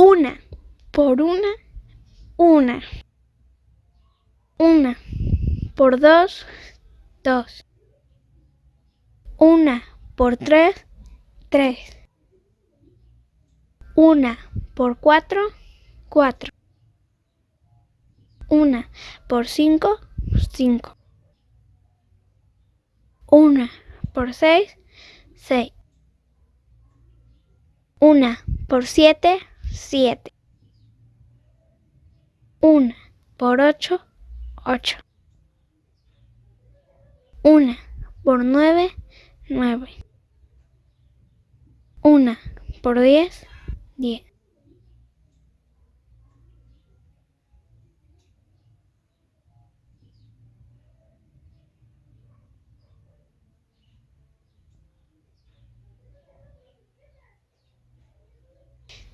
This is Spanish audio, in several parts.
Una por una, una. Una por dos, dos. Una por tres, tres. Una por cuatro, cuatro. Una por cinco, cinco. Una por seis, seis. Una por siete, siete. Una por ocho, ocho. Una por nueve, nueve. Una por diez, diez.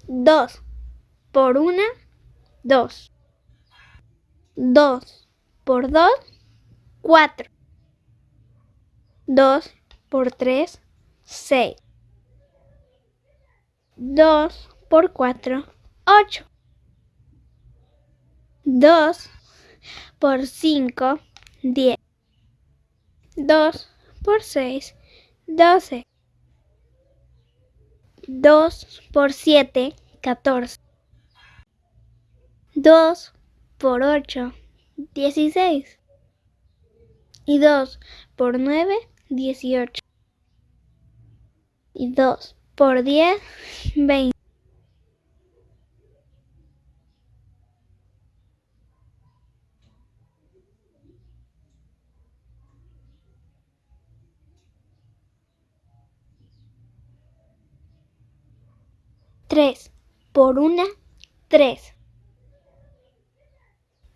Dos por una, dos. Dos por dos, cuatro. Dos por tres, seis. Dos por cuatro, ocho. Dos por cinco, diez. Dos por seis, doce. Dos por siete, catorce. Dos por ocho, dieciséis. Y dos por nueve, dieciocho. Y dos por diez, veinte. Tres por una, tres.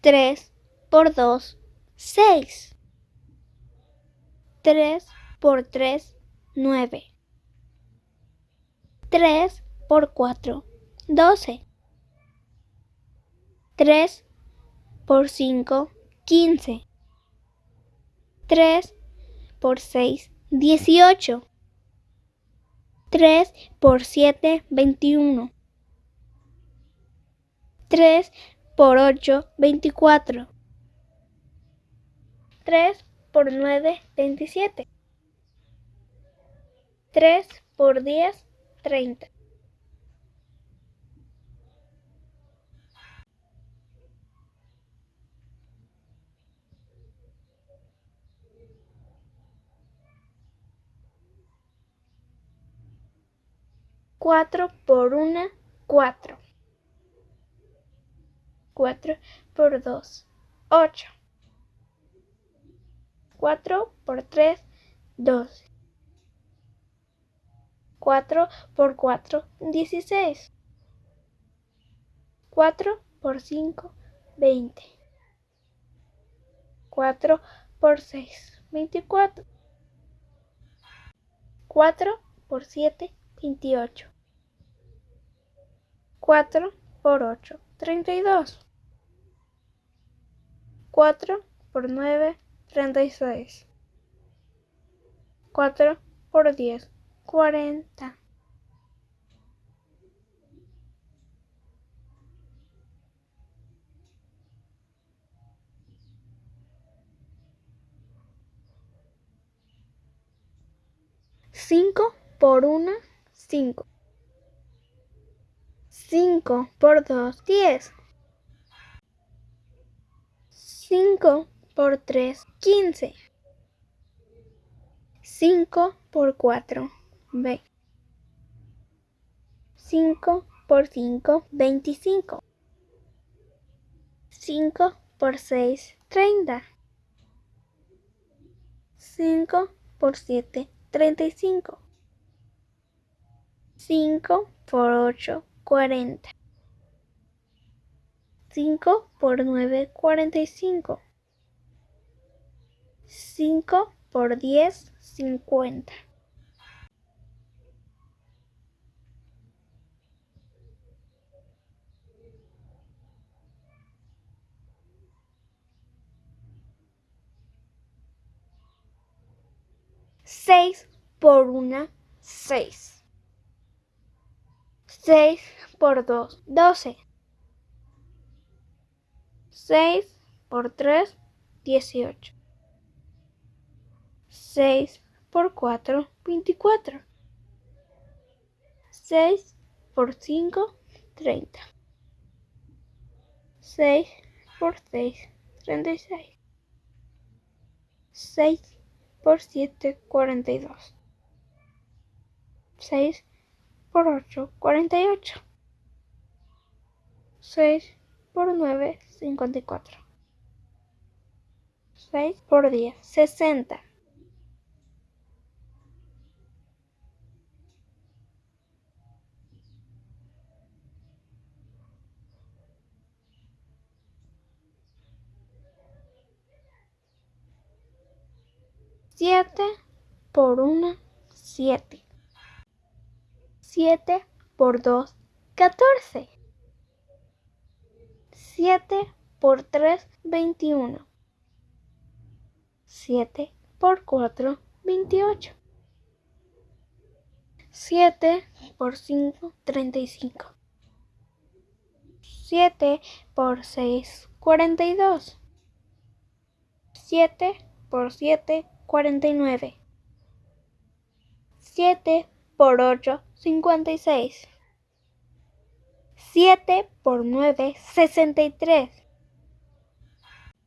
Tres por dos, seis. Tres por tres, nueve. Tres por cuatro, doce. Tres por cinco, quince. Tres por seis, dieciocho. Tres por siete, veintiuno. Tres por ocho, veinticuatro. Tres por nueve, veintisiete. Tres por diez, treinta. Cuatro por una, cuatro. Cuatro por dos, ocho. Cuatro por tres, doce. Cuatro por cuatro, dieciséis. Cuatro por cinco, veinte. Cuatro por seis, veinticuatro. Cuatro por siete, veintiocho. Cuatro por ocho, treinta y dos. Cuatro por nueve, treinta y seis. Cuatro por diez, cuarenta. Cinco por una, cinco. Cinco por dos, diez. Cinco por tres, quince. Cinco por cuatro, veinte. Cinco por cinco, veinticinco. Cinco por seis, treinta. Cinco por siete, treinta y cinco. Cinco por ocho, cuarenta. Cinco por nueve, cuarenta y cinco. Cinco por diez, cincuenta. Seis por una, seis. 6 por 2, 12. 6 por 3, 18. 6 por 4, 24. 6 por 5, 30. 6 por 6, 36. 6 por 7, 42. 6 por 8, 48. 6 por 9, 54. 6 por 10, 60. 7 por 1, 7. 7 por 2, 14. 7 por 3, 21. 7 por 4, 28. 7 por 5, 35. 7 por 6, 42. 7 por 7, 49. 7 por 8, 56. 7 por 9, 63.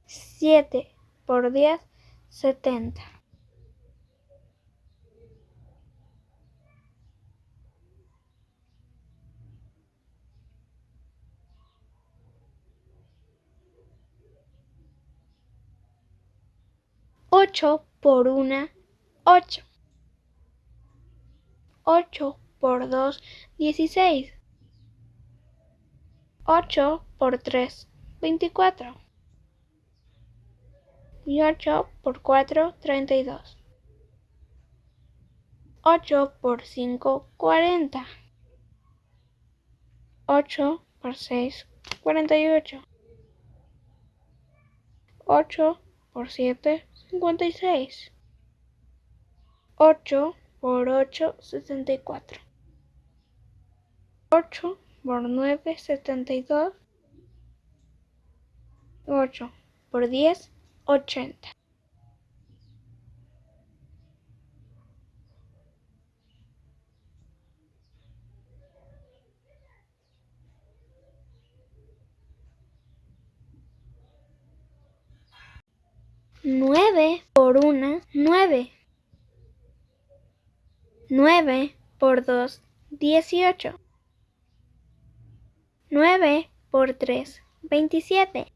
7 por 10, 70. Ocho por una, ocho. Ocho por dos, dieciséis. Ocho por tres, veinticuatro. Y ocho por cuatro, treinta y dos. Ocho por cinco, cuarenta. Ocho por seis, cuarenta y ocho. Ocho por siete, cincuenta y seis. Ocho por ocho, sesenta y cuatro. Ocho por nueve, setenta y dos. Ocho por diez, ochenta. Nueve por una, nueve. Nueve por dos, dieciocho. Nueve por tres, veintisiete.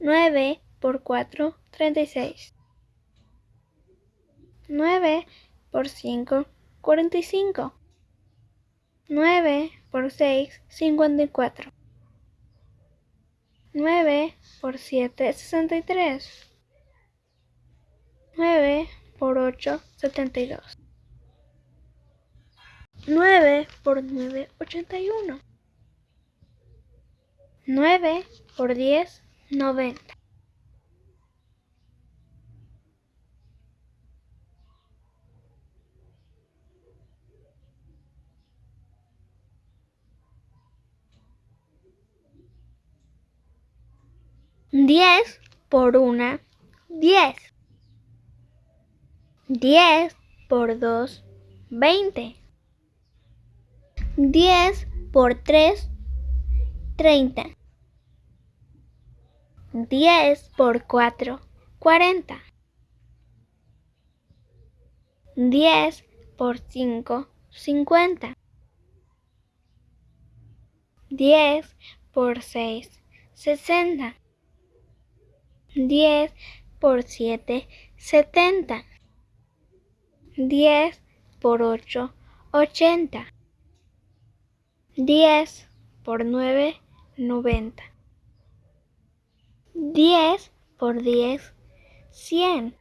Nueve por cuatro, treinta y seis. Nueve por cinco, cuarenta y cinco. Nueve por seis, cincuenta y cuatro. Nueve por siete, sesenta y tres. Nueve por ocho, setenta y dos. Nueve por nueve, ochenta y uno. Nueve por diez, noventa. Diez por una, diez. Diez por dos, veinte. Diez por tres, treinta. Diez por cuatro, cuarenta. Diez por cinco, cincuenta. Diez por seis, sesenta. Diez por siete, setenta. Diez por ocho, ochenta. Diez por nueve, noventa. Diez por diez, cien.